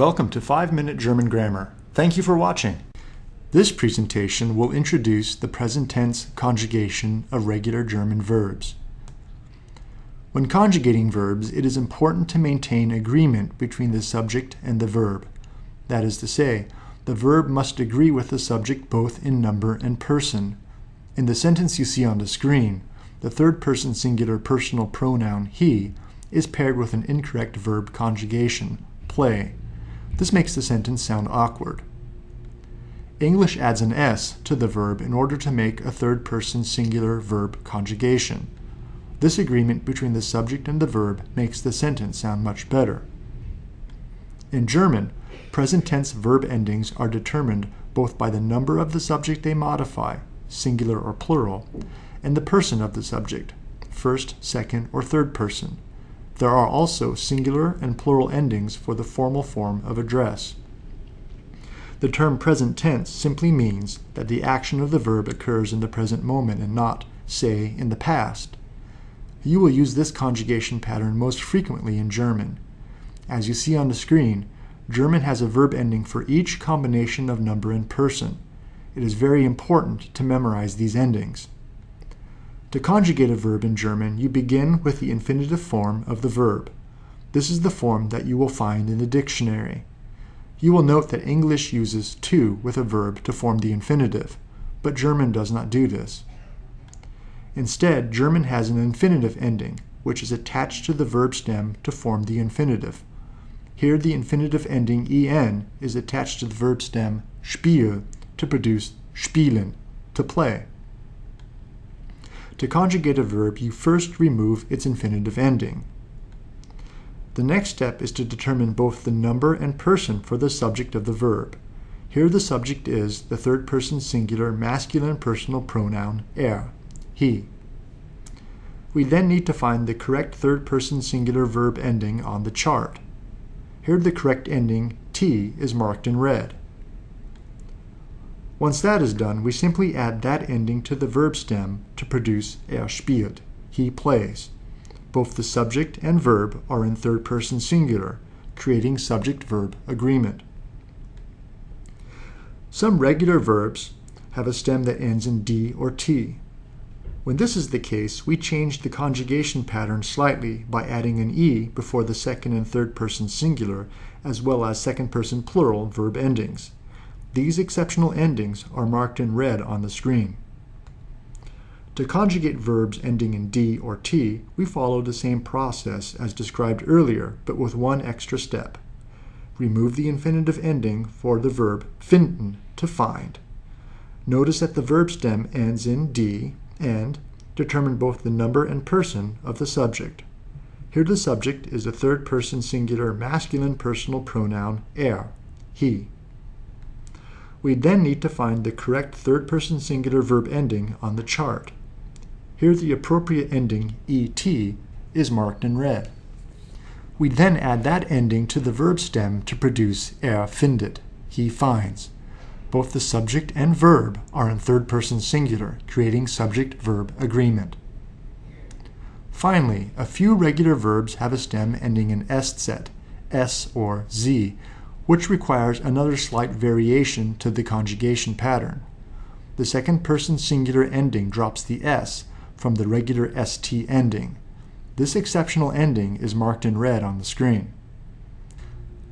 Welcome to 5 Minute German Grammar. Thank you for watching. This presentation will introduce the present tense conjugation of regular German verbs. When conjugating verbs, it is important to maintain agreement between the subject and the verb. That is to say, the verb must agree with the subject both in number and person. In the sentence you see on the screen, the third person singular personal pronoun he is paired with an incorrect verb conjugation, play. This makes the sentence sound awkward. English adds an s to the verb in order to make a third person singular verb conjugation. This agreement between the subject and the verb makes the sentence sound much better. In German, present tense verb endings are determined both by the number of the subject they modify, singular or plural, and the person of the subject, first, second, or third person. There are also singular and plural endings for the formal form of address. The term present tense simply means that the action of the verb occurs in the present moment and not, say, in the past. You will use this conjugation pattern most frequently in German. As you see on the screen, German has a verb ending for each combination of number and person. It is very important to memorize these endings. To conjugate a verb in German, you begin with the infinitive form of the verb. This is the form that you will find in the dictionary. You will note that English uses to with a verb to form the infinitive, but German does not do this. Instead, German has an infinitive ending, which is attached to the verb stem to form the infinitive. Here the infinitive ending en is attached to the verb stem spiel to produce spielen, to play. To conjugate a verb, you first remove its infinitive ending. The next step is to determine both the number and person for the subject of the verb. Here the subject is the third person singular masculine personal pronoun er, he. We then need to find the correct third person singular verb ending on the chart. Here the correct ending, t, is marked in red. Once that is done, we simply add that ending to the verb stem to produce er spielt, he plays. Both the subject and verb are in third person singular, creating subject-verb agreement. Some regular verbs have a stem that ends in d or t. When this is the case, we change the conjugation pattern slightly by adding an e before the second and third person singular, as well as second person plural verb endings. These exceptional endings are marked in red on the screen. To conjugate verbs ending in D or T, we follow the same process as described earlier, but with one extra step. Remove the infinitive ending for the verb finden, to find. Notice that the verb stem ends in D and determine both the number and person of the subject. Here the subject is a third person singular masculine personal pronoun er, he. We then need to find the correct third-person singular verb ending on the chart. Here the appropriate ending, et, is marked in red. We then add that ending to the verb stem to produce er findet, he finds. Both the subject and verb are in third-person singular, creating subject-verb agreement. Finally, a few regular verbs have a stem ending in eszett, s or z, which requires another slight variation to the conjugation pattern. The second person singular ending drops the s from the regular st ending. This exceptional ending is marked in red on the screen.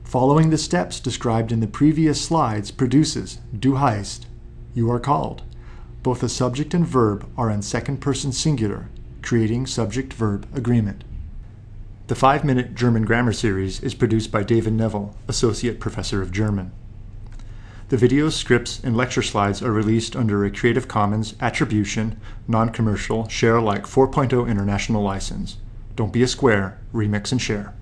Following the steps described in the previous slides produces du heißt, you are called. Both the subject and verb are in second person singular, creating subject-verb agreement. The five minute German grammar series is produced by David Neville, Associate Professor of German. The videos, scripts, and lecture slides are released under a Creative Commons Attribution, Non Commercial, Share Alike 4.0 International License. Don't be a square, remix and share.